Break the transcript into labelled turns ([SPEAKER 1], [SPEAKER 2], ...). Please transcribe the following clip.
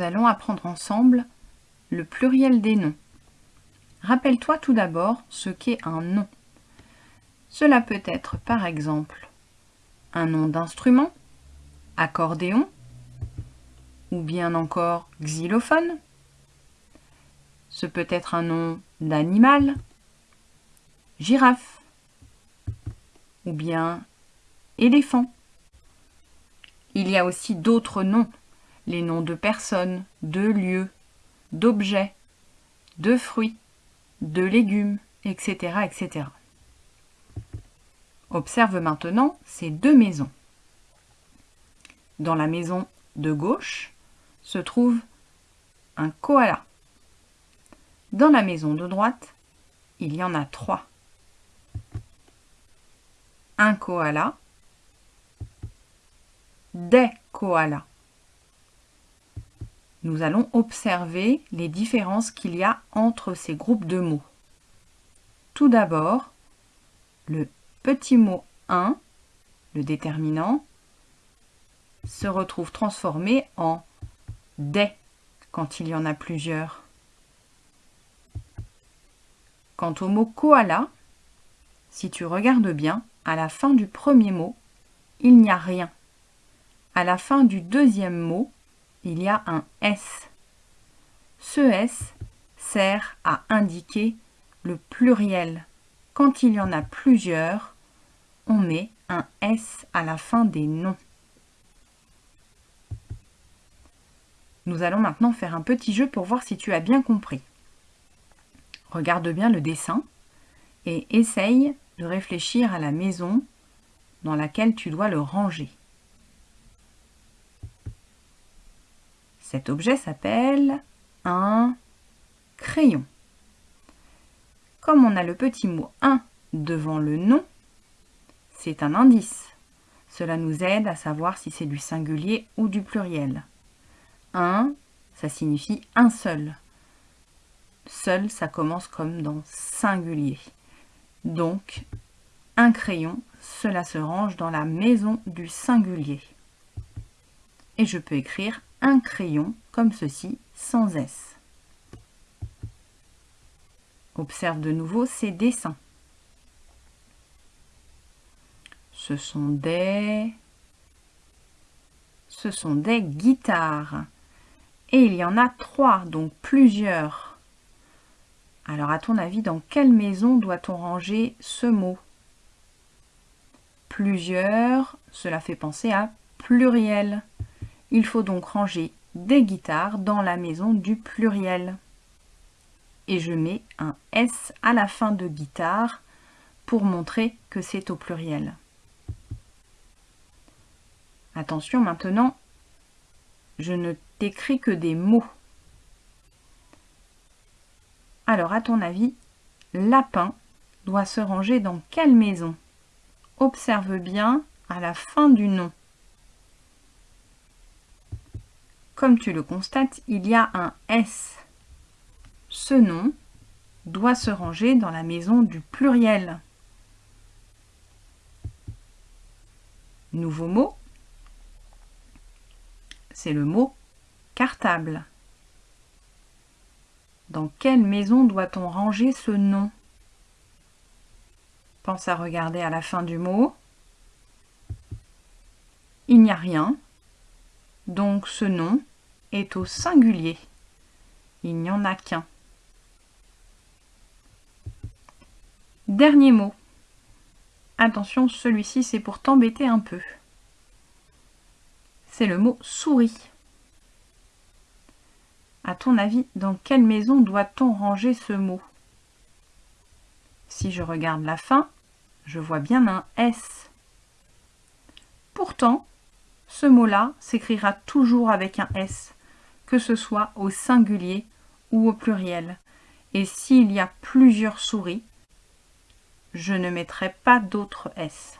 [SPEAKER 1] allons apprendre ensemble le pluriel des noms. Rappelle-toi tout d'abord ce qu'est un nom. Cela peut être par exemple un nom d'instrument, accordéon, ou bien encore xylophone. Ce peut être un nom d'animal, girafe, ou bien éléphant. Il y a aussi d'autres noms, les noms de personnes, de lieux, d'objets, de fruits, de légumes, etc., etc. Observe maintenant ces deux maisons. Dans la maison de gauche se trouve un koala. Dans la maison de droite, il y en a trois. Un koala, des koalas. Nous allons observer les différences qu'il y a entre ces groupes de mots. Tout d'abord, le petit mot 1, le déterminant, se retrouve transformé en des quand il y en a plusieurs. Quant au mot koala, si tu regardes bien, à la fin du premier mot, il n'y a rien. À la fin du deuxième mot, il y a un S. Ce S sert à indiquer le pluriel. Quand il y en a plusieurs, on met un S à la fin des noms. Nous allons maintenant faire un petit jeu pour voir si tu as bien compris. Regarde bien le dessin et essaye de réfléchir à la maison dans laquelle tu dois le ranger. Cet objet s'appelle un crayon. Comme on a le petit mot « un » devant le nom, c'est un indice. Cela nous aide à savoir si c'est du singulier ou du pluriel. Un, ça signifie un seul. Seul, ça commence comme dans singulier. Donc, un crayon, cela se range dans la maison du singulier. Et je peux écrire un crayon comme ceci, sans S. Observe de nouveau ces dessins. Ce sont des... Ce sont des guitares. Et il y en a trois, donc plusieurs. Alors à ton avis, dans quelle maison doit-on ranger ce mot? Plusieurs, cela fait penser à pluriel. Il faut donc ranger des guitares dans la maison du pluriel. Et je mets un S à la fin de guitare pour montrer que c'est au pluriel. Attention maintenant, je ne t'écris que des mots. Alors à ton avis, lapin doit se ranger dans quelle maison? Observe bien à la fin du nom. Comme tu le constates, il y a un S. Ce nom doit se ranger dans la maison du pluriel. Nouveau mot, c'est le mot cartable. Dans quelle maison doit-on ranger ce nom? Pense à regarder à la fin du mot. Il n'y a rien, donc ce nom est au singulier. Il n'y en a qu'un. Dernier mot. Attention, celui-ci c'est pour t'embêter un peu. C'est le mot souris. À ton avis, dans quelle maison doit-on ranger ce mot? Si je regarde la fin, je vois bien un S. Pourtant, ce mot-là s'écrira toujours avec un S, que ce soit au singulier ou au pluriel. Et s'il y a plusieurs souris, je ne mettrai pas d'autres S.